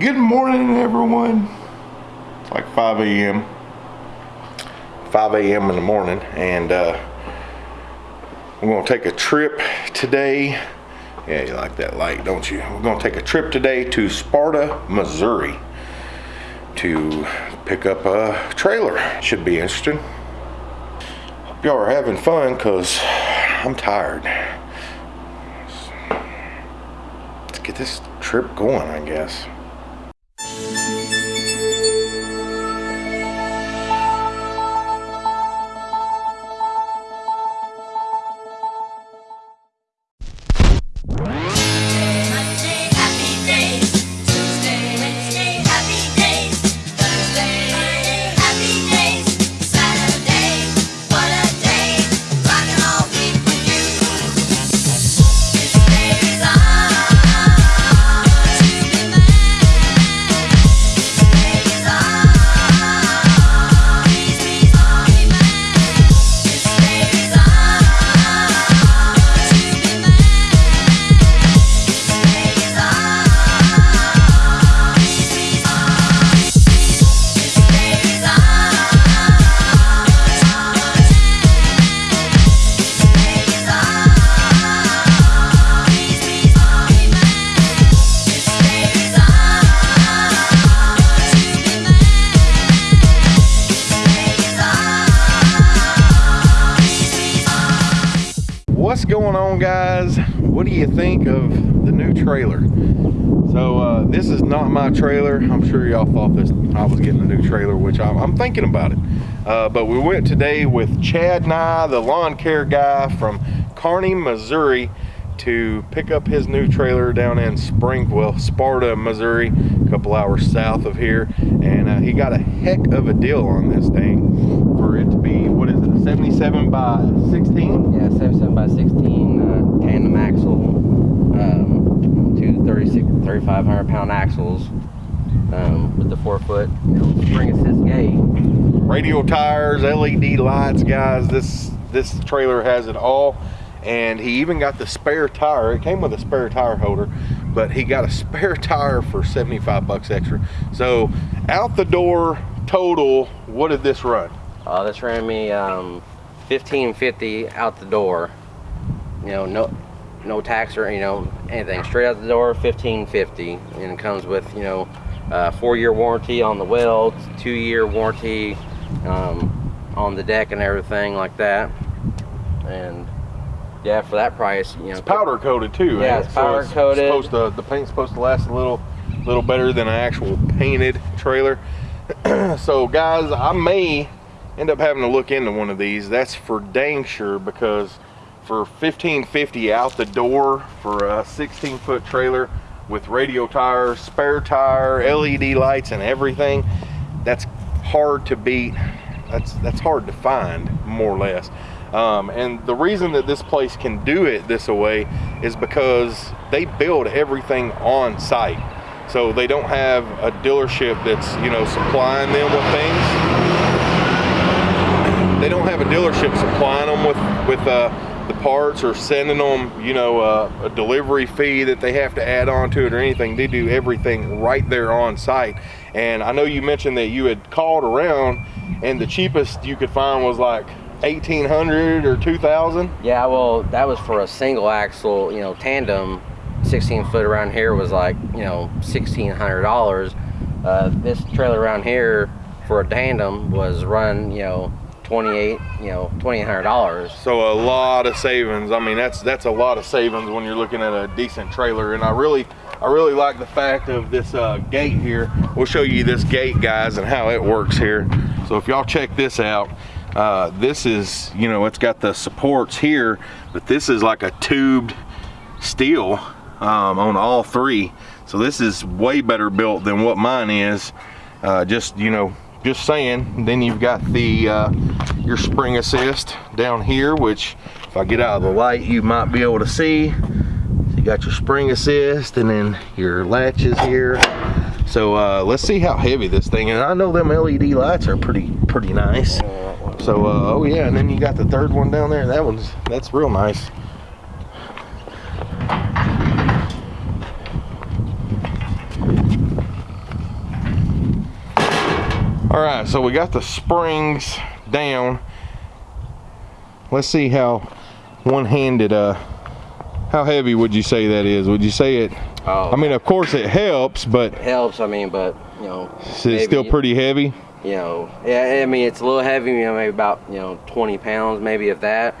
Good morning, everyone. It's like 5 a.m. 5 a.m. in the morning, and uh, we're gonna take a trip today. Yeah, you like that light, don't you? We're gonna take a trip today to Sparta, Missouri to pick up a trailer. Should be interesting. Hope y'all are having fun, cause I'm tired. Let's get this trip going, I guess. Going on, guys? What do you think of the new trailer? So uh, this is not my trailer. I'm sure y'all thought this I was getting a new trailer, which I'm, I'm thinking about it. Uh, but we went today with Chad Nye, the lawn care guy from Kearney, Missouri, to pick up his new trailer down in Springville, Sparta, Missouri, a couple hours south of here. And uh, he got a heck of a deal on this thing for it to be, what is it, a 77 by 16? Yeah, 77 by 16 uh, tandem axle, um, two 36, 3,500 pound axles um, with the four foot you know, spring assist gate. radial tires, LED lights, guys. This this trailer has it all. And he even got the spare tire. It came with a spare tire holder, but he got a spare tire for 75 bucks extra. So out the door total, what did this run? Uh, this ran me um, 1550 out the door. You know, no no tax or you know anything. Straight out the door, 1550, and it comes with you know uh, four year warranty on the welds, two year warranty um, on the deck and everything like that. And yeah, for that price, you know, It's powder coated too. Yeah, ain't it's it? So powder coated. Supposed to, the paint's supposed to last a little, little better than an actual painted trailer. so guys, I may end up having to look into one of these. That's for dang sure because for 1550 out the door for a 16 foot trailer with radial tires, spare tire, LED lights, and everything, that's hard to beat. That's that's hard to find, more or less. Um, and the reason that this place can do it this way is because they build everything on site. So they don't have a dealership that's you know supplying them with things they don't have a dealership supplying them with with uh, the parts or sending them you know uh, a delivery fee that they have to add on to it or anything they do everything right there on site and i know you mentioned that you had called around and the cheapest you could find was like 1800 or 2000 Yeah, well, that was for a single axle, you know, tandem. 16 foot around here was like, you know, $1,600. Uh, this trailer around here for a tandem was run, you know, 28, you know, $2,800. So a lot of savings. I mean, that's that's a lot of savings when you're looking at a decent trailer. And I really, I really like the fact of this uh, gate here. We'll show you this gate, guys, and how it works here. So if y'all check this out, uh, this is, you know, it's got the supports here, but this is like a tubed steel um, on all three. So this is way better built than what mine is. Uh, just, you know, just saying. Then you've got the uh, your spring assist down here, which if I get out of the light, you might be able to see. So you got your spring assist and then your latches here. So uh, let's see how heavy this thing is. I know them LED lights are pretty pretty nice. So uh, oh yeah, and then you got the third one down there. That one's that's real nice. All right, so we got the springs down. Let's see how one-handed, uh, how heavy would you say that is? Would you say it, Oh, I mean, of course it helps, but it helps. I mean, but you know, it's still pretty heavy. You know, yeah. I mean, it's a little heavy. You know, maybe about you know 20 pounds, maybe if that.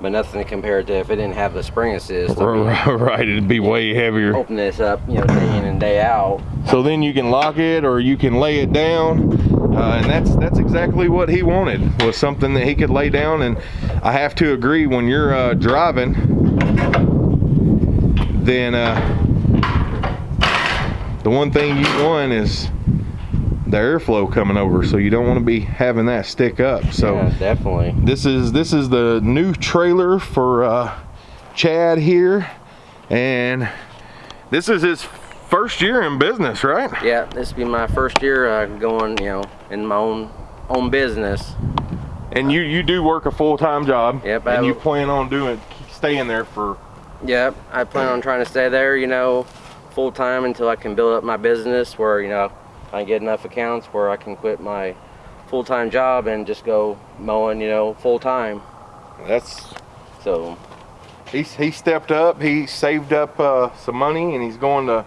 But nothing compared to if it didn't have the spring assist. I mean, Right, it'd be way heavier. open this up, you know, day in and day out. So then you can lock it or you can lay it down. Uh, and that's that's exactly what he wanted was something that he could lay down. And I have to agree when you're uh, driving then uh, the one thing you want is the airflow coming over so you don't want to be having that stick up. So yeah, definitely. this is this is the new trailer for uh, Chad here. And this is his first year in business right Yeah, this will be my first year uh, going, you know, in my own own business. And you you do work a full time job. Yep, I And you plan on doing staying there for Yep, I plan on trying to stay there, you know, full time until I can build up my business where, you know, I get enough accounts where I can quit my full time job and just go mowing, you know, full time. that's So, he he stepped up. He saved up uh, some money and he's going to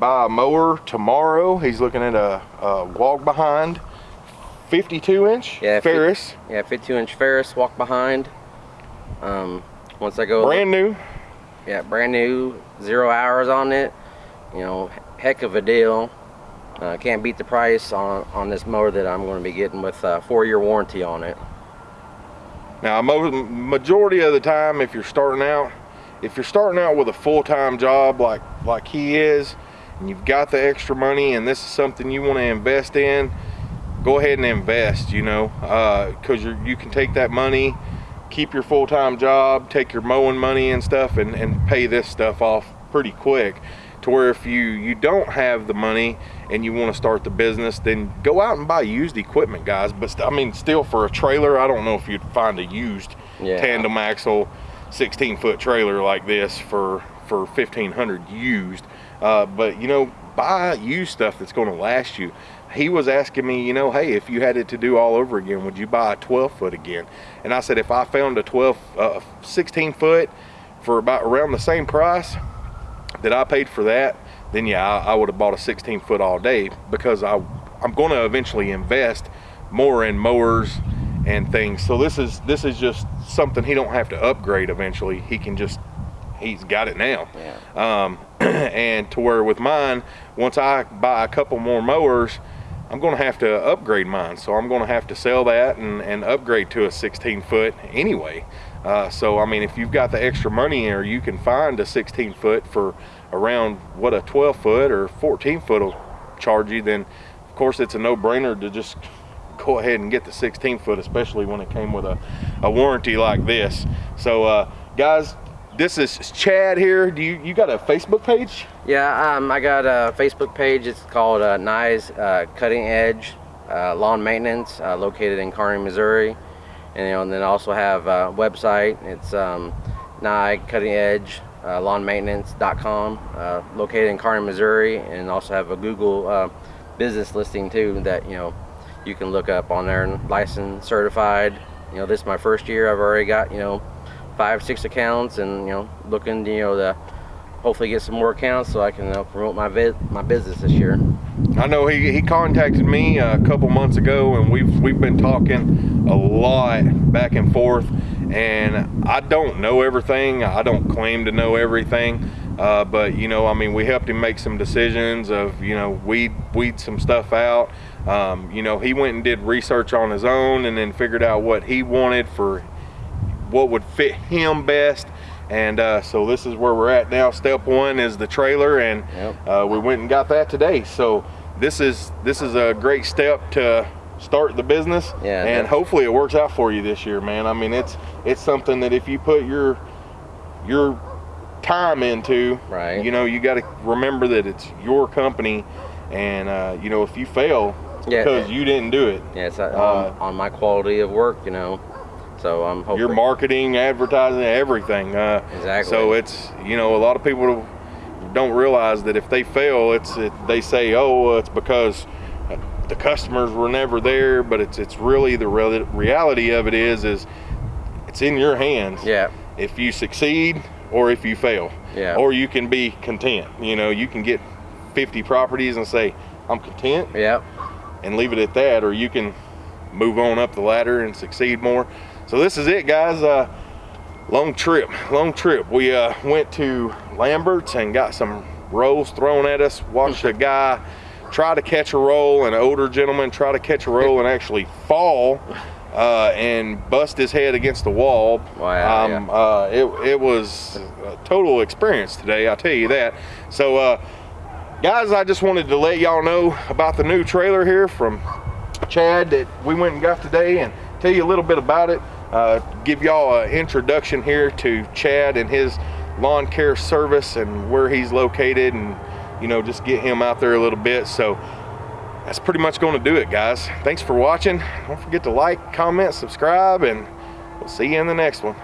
buy a mower tomorrow. He's looking at a, a walk behind 52 inch Yeah, Ferris, yeah, 52 inch Ferris walk behind. Um, once I go, brand new. yeah, brand new, zero hours on it. You know, heck of a deal. Uh, can't beat the price on on this mower that I'm going to be getting with a four year warranty on it. Now, majority of the time, if you're starting out, if you're starting out with a full-time job like like he is, you've got the extra money, and this is something you want to invest in, go ahead and invest. You know, uh, because you you can take that money, keep your full-time job, take your mowing money and stuff, and and pay this stuff off pretty quick. To where if you you don't have the money and you want to start the business, then go out and buy used equipment, guys. But I mean, still for a trailer, I don't know if you'd find a used Yeah. tandem axle 16 foot trailer like this for for 1500 used. Uh, but you know buy used stuff that's going to last you. He was asking me you know hey if you had it to do all over again would you buy a 12 foot again? And i said if i found a 12 uh, 16 foot for about around the same price that i paid for that then yeah i, I would have bought a 16 foot all day because i i'm going to eventually invest more in mowers and things. So this is this is just something he don't have to upgrade eventually. He can just he's got it now. Yeah. um, and to where with mine once i buy a couple more mowers i'm going to have to upgrade mine. So i'm going to have to sell that and, and upgrade to a 16 foot anyway. Uh, so i mean if you've got the extra money or you can find a 16 foot for around what a 12 foot or 14 foot will charge you then of course it's a no-brainer to just go ahead and get the 16 foot especially when it came with a, a warranty like this. So uh, guys this is chad here do you you got a facebook page Yeah, um, I got a Facebook page. It's called uh, Nye's uh, Cutting Edge uh, Lawn Maintenance, uh, located in Kearney, Missouri. And, you know, and then also have a website. It's um, Nye Cutting Edge uh, Lawn Maintenance.com, uh, located in Kearney, Missouri. And also have a Google uh, business listing too that you know you can look up on there and licensed, certified. You know, this is my first year. I've already got you know five, six accounts, and you know looking you know to hopefully get some more accounts so I can uh, promote my my business this year. I know he, he contacted me a couple months ago and we've we've been talking a lot back and forth and I don't know everything I don't claim to know everything uh, but you know I mean we helped him make some decisions of you know weed weed some stuff out um, you know he went and did research on his own and then figured out what he wanted for what would fit him best and uh, so this is where we're at now step one is the trailer and Yep. uh, we went and got that today so this is this is a great step to start the business Yeah, and hopefully it works out for you this year man i mean it's it's something that if you put your your time into Right. you know you got to remember that it's your company and uh, you know if you fail Yeah, because yeah. you didn't do it Yeah, it's uh, Uh, on, on my quality of work, you know. So I'm hoping. your marketing, advertising, everything. Uh, Exactly. So it's you know a lot of people don't realize that if they fail, it's it, they say oh well, it's because the customers were never there, but it's it's really the real, reality of it is is it's in your hands. Yeah. If you succeed or if you fail. Yeah. Or you can be content. You know, you can get 50 properties and say I'm content Yeah. and leave it at that, or you can move on up the ladder and succeed more. So this is it, guys. Uh, long trip, long trip. We uh, went to Lambert's and got some rolls thrown at us. Watched a guy try to catch a roll, an older gentleman try to catch a roll and actually fall uh, and bust his head against the wall. Wow, Um, uh, it, it was a total experience today, I'll tell you that. So, uh, guys, I just wanted to let y'all know about the new trailer here from Chad that we went and got today and tell you a little bit about it. Uh, give y'all an introduction here to Chad and his lawn care service and where he's located and you know just get him out there a little bit. So that's pretty much going to do it, guys. Thanks for watching. Don't forget to like, comment, subscribe, and we'll see you in the next one.